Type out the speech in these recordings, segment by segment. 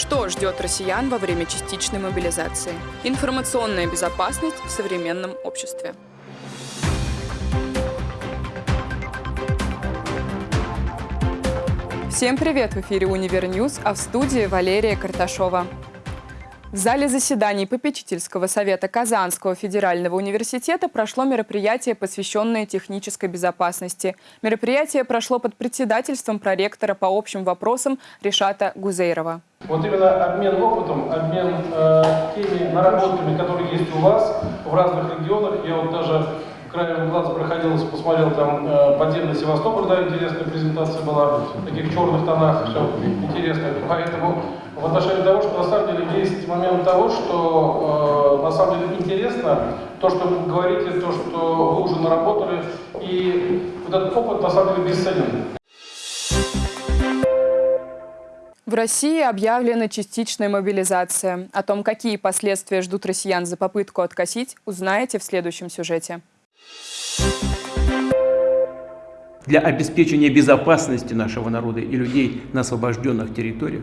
Что ждет россиян во время частичной мобилизации? Информационная безопасность в современном обществе. Всем привет! В эфире «Универ а в студии Валерия Карташова. В зале заседаний Попечительского совета Казанского федерального университета прошло мероприятие, посвященное технической безопасности. Мероприятие прошло под председательством проректора по общим вопросам Решата Гузейрова. Вот именно обмен опытом, обмен э, теми наработками, которые есть у вас в разных регионах. Я вот даже краем глаза проходил, посмотрел там э, подземный Севастополь, да, интересная презентация была, в таких черных тонах, все интересно. Поэтому в отношении того, что на самом деле есть момент того, что э, на самом деле интересно, то, что вы говорите, то, что вы уже наработали, и вот этот опыт на самом деле бесценен. В России объявлена частичная мобилизация. О том, какие последствия ждут россиян за попытку откосить, узнаете в следующем сюжете. Для обеспечения безопасности нашего народа и людей на освобожденных территориях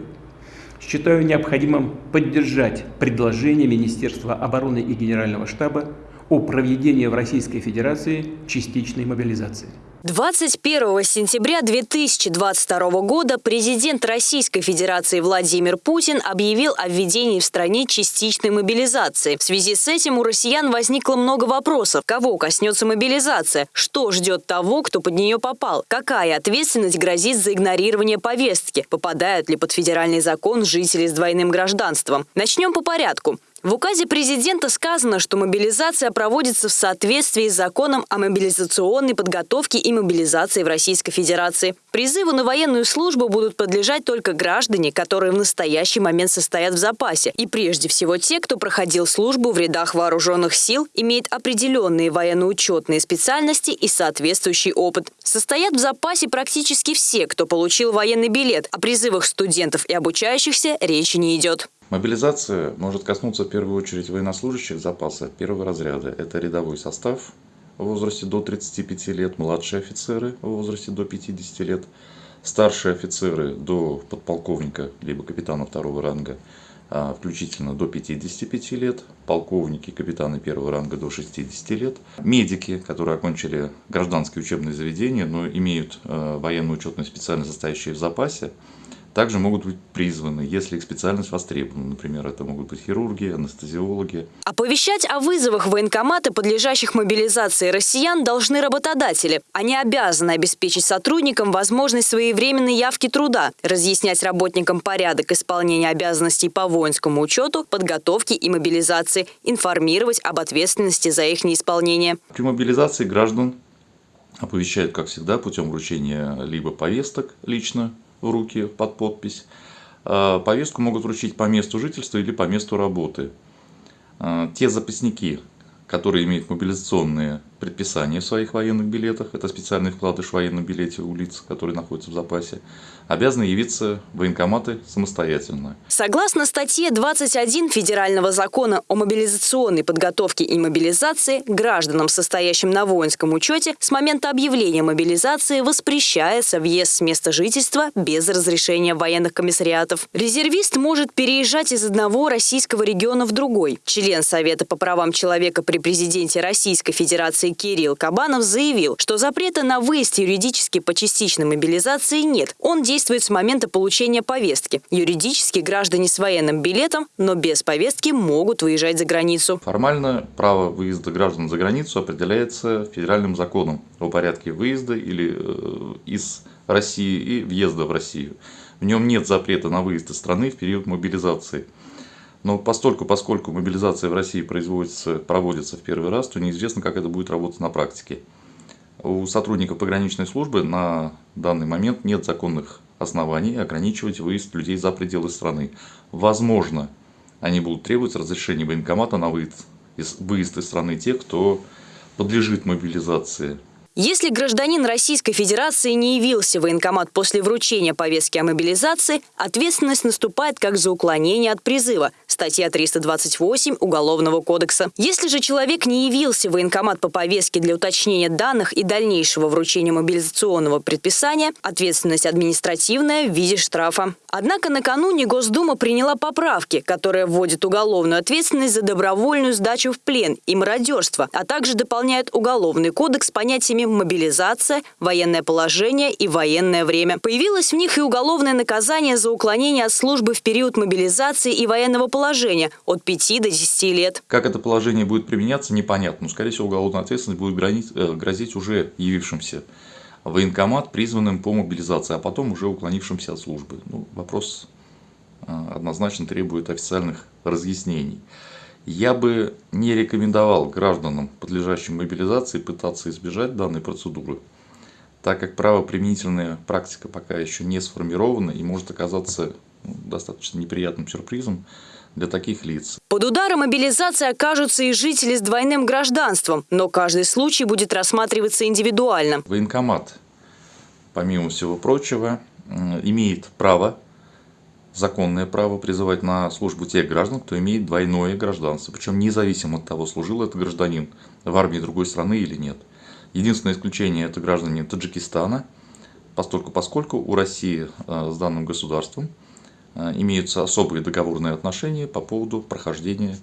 считаю необходимым поддержать предложение Министерства обороны и Генерального штаба о проведении в Российской Федерации частичной мобилизации. 21 сентября 2022 года президент Российской Федерации Владимир Путин объявил о введении в стране частичной мобилизации. В связи с этим у россиян возникло много вопросов. Кого коснется мобилизация? Что ждет того, кто под нее попал? Какая ответственность грозит за игнорирование повестки? Попадают ли под федеральный закон жители с двойным гражданством? Начнем по порядку. В указе президента сказано, что мобилизация проводится в соответствии с законом о мобилизационной подготовке и мобилизации в Российской Федерации. Призыву на военную службу будут подлежать только граждане, которые в настоящий момент состоят в запасе. И прежде всего те, кто проходил службу в рядах вооруженных сил, имеет определенные военно-учетные специальности и соответствующий опыт. Состоят в запасе практически все, кто получил военный билет. О призывах студентов и обучающихся речи не идет. Мобилизация может коснуться в первую очередь военнослужащих запаса первого разряда. Это рядовой состав в возрасте до 35 лет, младшие офицеры в возрасте до 50 лет, старшие офицеры до подполковника либо капитана второго ранга, а, включительно до 55 лет, полковники, капитаны первого ранга до 60 лет, медики, которые окончили гражданские учебные заведения, но имеют а, военную учетную специальность, состоящую в запасе, также могут быть призваны, если их специальность востребована. Например, это могут быть хирурги, анестезиологи. Оповещать о вызовах в военкоматы, подлежащих мобилизации россиян, должны работодатели. Они обязаны обеспечить сотрудникам возможность своевременной явки труда, разъяснять работникам порядок исполнения обязанностей по воинскому учету, подготовке и мобилизации, информировать об ответственности за их неисполнение. При мобилизации граждан оповещают, как всегда, путем вручения либо повесток лично руки под подпись. А, повестку могут вручить по месту жительства или по месту работы. А, те запасники, которые имеют мобилизационные предписания в своих военных билетах, это специальный вкладыш в военном билете у лиц, которые находятся в запасе, обязаны явиться в военкоматы самостоятельно. Согласно статье 21 Федерального закона о мобилизационной подготовке и мобилизации, гражданам, состоящим на воинском учете, с момента объявления мобилизации воспрещается въезд с места жительства без разрешения военных комиссариатов. Резервист может переезжать из одного российского региона в другой. Член Совета по правам человека при президенте Российской Федерации Кирилл Кабанов заявил, что запрета на выезд юридически по частичной мобилизации нет. Он действует с момента получения повестки. Юридически граждане с военным билетом, но без повестки могут выезжать за границу. Формально право выезда граждан за границу определяется федеральным законом о порядке выезда или э, из России и въезда в Россию. В нем нет запрета на выезд из страны в период мобилизации. Но постольку, поскольку мобилизация в России производится, проводится в первый раз, то неизвестно, как это будет работать на практике. У сотрудников пограничной службы на данный момент нет законных оснований ограничивать выезд людей за пределы страны. Возможно, они будут требовать разрешения военкомата на выезд из, выезд из страны тех, кто подлежит мобилизации. Если гражданин Российской Федерации не явился в военкомат после вручения повестки о мобилизации, ответственность наступает как за уклонение от призыва. Статья 328 Уголовного кодекса. Если же человек не явился в военкомат по повестке для уточнения данных и дальнейшего вручения мобилизационного предписания, ответственность административная в виде штрафа. Однако накануне Госдума приняла поправки, которые вводят уголовную ответственность за добровольную сдачу в плен и мародерство, а также дополняют Уголовный кодекс понятиями мобилизация, военное положение и военное время. Появилось в них и уголовное наказание за уклонение от службы в период мобилизации и военного положения от 5 до 10 лет. Как это положение будет применяться, непонятно. Но, скорее всего, уголовная ответственность будет грозить, э, грозить уже явившимся военкомат, призванным по мобилизации, а потом уже уклонившимся от службы. Ну, вопрос э, однозначно требует официальных разъяснений. Я бы не рекомендовал гражданам, подлежащим мобилизации, пытаться избежать данной процедуры, так как правоприменительная практика пока еще не сформирована и может оказаться ну, достаточно неприятным сюрпризом для таких лиц. Под ударом мобилизации окажутся и жители с двойным гражданством, но каждый случай будет рассматриваться индивидуально. Военкомат, помимо всего прочего, имеет право, законное право призывать на службу тех граждан, кто имеет двойное гражданство, причем независимо от того, служил этот гражданин в армии другой страны или нет. Единственное исключение – это граждане Таджикистана, поскольку, поскольку у России э, с данным государством – имеются особые договорные отношения по поводу прохождения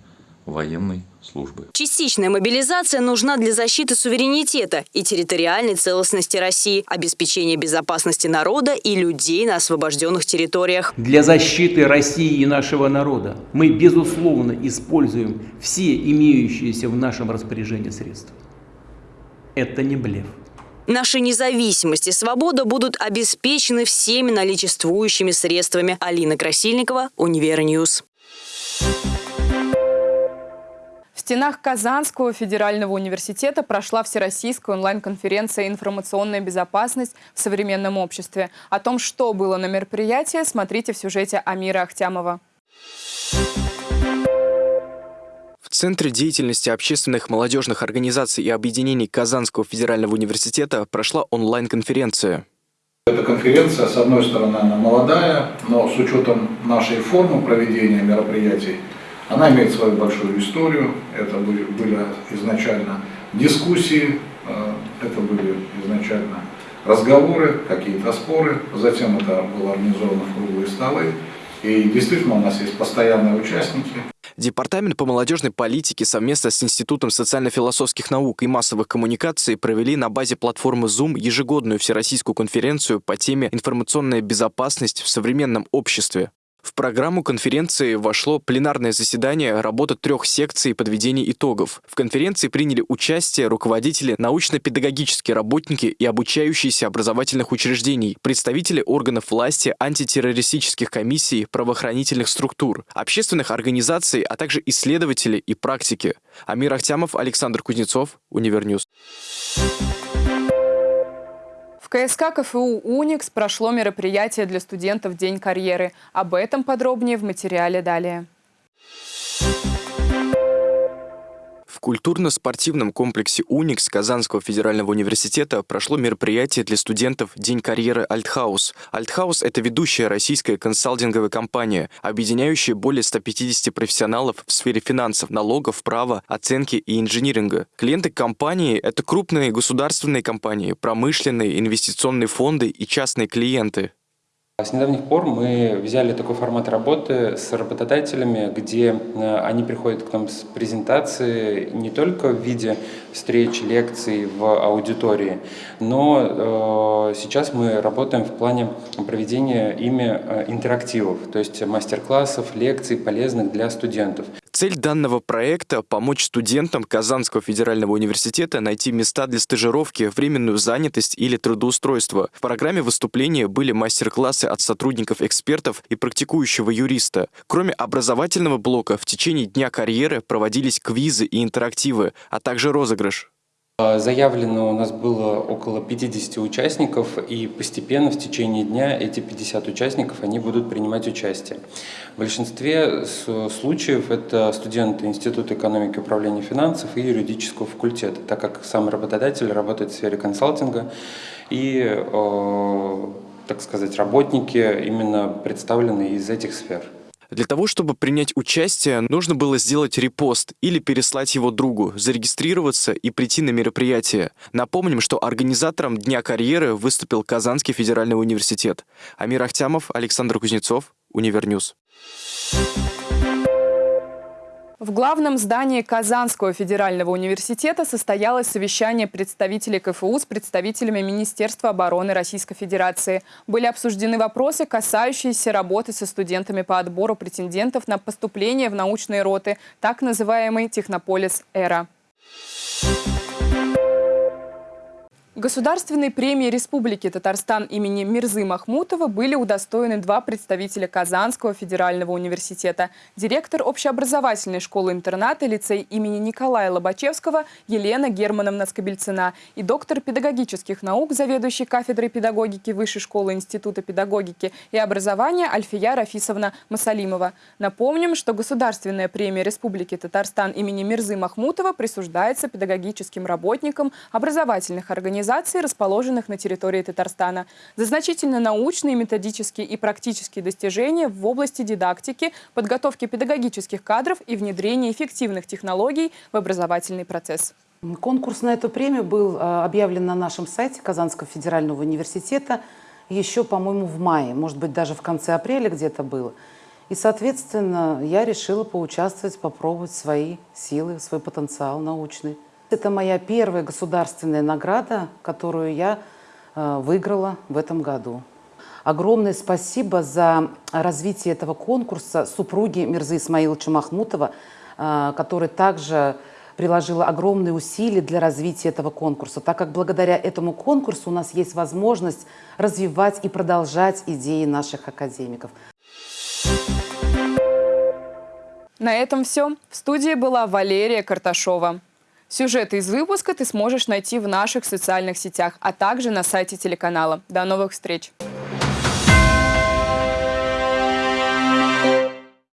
военной службы. Частичная мобилизация нужна для защиты суверенитета и территориальной целостности России, обеспечения безопасности народа и людей на освобожденных территориях. Для защиты России и нашего народа мы, безусловно, используем все имеющиеся в нашем распоряжении средства. Это не блеф. Наша независимость и свобода будут обеспечены всеми наличествующими средствами. Алина Красильникова, Univer News. В стенах Казанского федерального университета прошла всероссийская онлайн-конференция «Информационная безопасность в современном обществе». О том, что было на мероприятии, смотрите в сюжете Амира Ахтямова. Центре деятельности общественных молодежных организаций и объединений Казанского федерального университета прошла онлайн-конференция. Эта конференция, с одной стороны, она молодая, но с учетом нашей формы проведения мероприятий, она имеет свою большую историю. Это были, были изначально дискуссии, э, это были изначально разговоры, какие-то споры, затем это было организовано в круглые столы. И действительно у нас есть постоянные участники. Департамент по молодежной политике совместно с Институтом социально-философских наук и массовых коммуникаций провели на базе платформы Zoom ежегодную всероссийскую конференцию по теме «Информационная безопасность в современном обществе». В программу конференции вошло пленарное заседание работы трех секций подведения итогов. В конференции приняли участие руководители научно-педагогические работники и обучающиеся образовательных учреждений, представители органов власти, антитеррористических комиссий, правоохранительных структур, общественных организаций, а также исследователи и практики. Амир Ахтямов, Александр Кузнецов, Univer News. КСК КФУ «Уникс» прошло мероприятие для студентов «День карьеры». Об этом подробнее в материале далее. Культурно-спортивном комплексе «Уникс» Казанского федерального университета прошло мероприятие для студентов «День карьеры ALTHAUS». Альтхаус – это ведущая российская консалтинговая компания, объединяющая более 150 профессионалов в сфере финансов, налогов, права, оценки и инжиниринга. Клиенты компании – это крупные государственные компании, промышленные, инвестиционные фонды и частные клиенты. С недавних пор мы взяли такой формат работы с работодателями, где э, они приходят к нам с презентацией не только в виде встреч, лекций в аудитории, но э, сейчас мы работаем в плане проведения ими э, интерактивов, то есть мастер-классов, лекций полезных для студентов. Цель данного проекта – помочь студентам Казанского федерального университета найти места для стажировки, временную занятость или трудоустройство. В программе выступления были мастер-классы от сотрудников-экспертов и практикующего юриста. Кроме образовательного блока, в течение дня карьеры проводились квизы и интерактивы, а также розыгрыш. А, заявлено у нас было около 50 участников, и постепенно в течение дня эти 50 участников они будут принимать участие. В большинстве случаев это студенты Института экономики и управления финансов и юридического факультета, так как сам работодатель работает в сфере консалтинга и, э, так сказать, работники именно представлены из этих сфер. Для того, чтобы принять участие, нужно было сделать репост или переслать его другу, зарегистрироваться и прийти на мероприятие. Напомним, что организатором Дня карьеры выступил Казанский федеральный университет. Амир Ахтямов, Александр Кузнецов, Univer News. В главном здании Казанского федерального университета состоялось совещание представителей КФУ с представителями Министерства обороны Российской Федерации. Были обсуждены вопросы, касающиеся работы со студентами по отбору претендентов на поступление в научные роты, так называемый «Технополис Эра». Государственной премии Республики Татарстан имени Мирзы Махмутова были удостоены два представителя Казанского федерального университета. Директор общеобразовательной школы-интерната лицей имени Николая Лобачевского Елена Германовна Скобельцина и доктор педагогических наук, заведующий кафедрой педагогики Высшей школы Института педагогики и образования Альфия Рафисовна Масалимова. Напомним, что Государственная премия Республики Татарстан имени Мирзы Махмутова присуждается педагогическим работникам образовательных организаций организаций, расположенных на территории Татарстана, за значительно научные, методические и практические достижения в области дидактики, подготовки педагогических кадров и внедрения эффективных технологий в образовательный процесс. Конкурс на эту премию был а, объявлен на нашем сайте Казанского федерального университета еще, по-моему, в мае, может быть, даже в конце апреля где-то было. И, соответственно, я решила поучаствовать, попробовать свои силы, свой потенциал научный. Это моя первая государственная награда, которую я э, выиграла в этом году. Огромное спасибо за развитие этого конкурса супруге Мирзы Исмаиловича Махмутова, э, который также приложила огромные усилия для развития этого конкурса, так как благодаря этому конкурсу у нас есть возможность развивать и продолжать идеи наших академиков. На этом все. В студии была Валерия Карташова. Сюжеты из выпуска ты сможешь найти в наших социальных сетях, а также на сайте телеканала. До новых встреч!